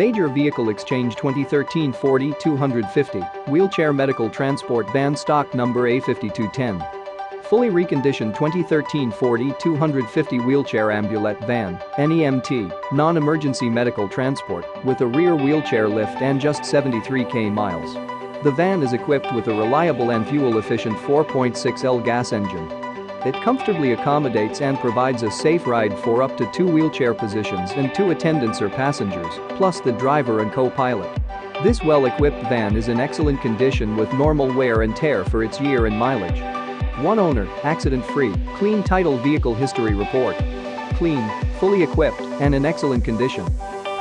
Major Vehicle Exchange 2013 Ford E-250, Wheelchair Medical Transport Van Stock Number A5210. Fully reconditioned 2013 Ford E-250 Wheelchair Ambulette Van, NEMT, non-emergency medical transport, with a rear wheelchair lift and just 73k miles. The van is equipped with a reliable and fuel-efficient 4.6L gas engine it comfortably accommodates and provides a safe ride for up to two wheelchair positions and two attendants or passengers, plus the driver and co-pilot. This well-equipped van is in excellent condition with normal wear and tear for its year and mileage. One owner, accident-free, clean title vehicle history report. Clean, fully equipped, and in excellent condition.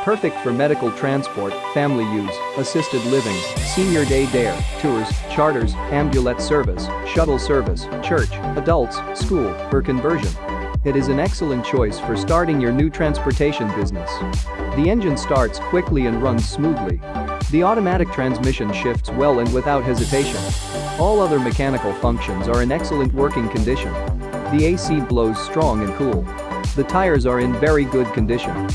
Perfect for medical transport, family use, assisted living, senior day dare, tours, charters, ambulette service, shuttle service, church, adults, school, or conversion. It is an excellent choice for starting your new transportation business. The engine starts quickly and runs smoothly. The automatic transmission shifts well and without hesitation. All other mechanical functions are in excellent working condition. The AC blows strong and cool. The tires are in very good condition.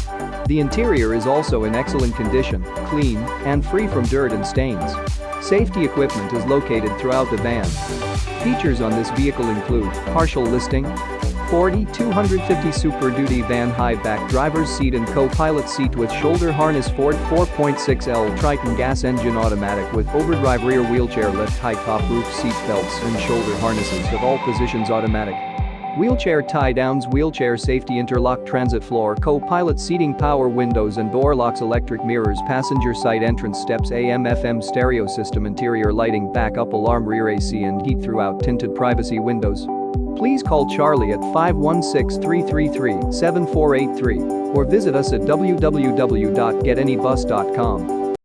The interior is also in excellent condition, clean, and free from dirt and stains. Safety equipment is located throughout the van. Features on this vehicle include partial listing, Ford E-250 Super Duty van high back driver's seat and co-pilot seat with shoulder harness Ford 4.6L Triton gas engine automatic with overdrive rear wheelchair lift high top roof seat belts and shoulder harnesses with all positions automatic. Wheelchair tie-downs wheelchair safety interlock transit floor co-pilot seating power windows and door locks electric mirrors passenger side entrance steps AM FM stereo system interior lighting backup alarm rear AC and heat throughout tinted privacy windows. Please call Charlie at 516-333-7483 or visit us at www.getanybus.com.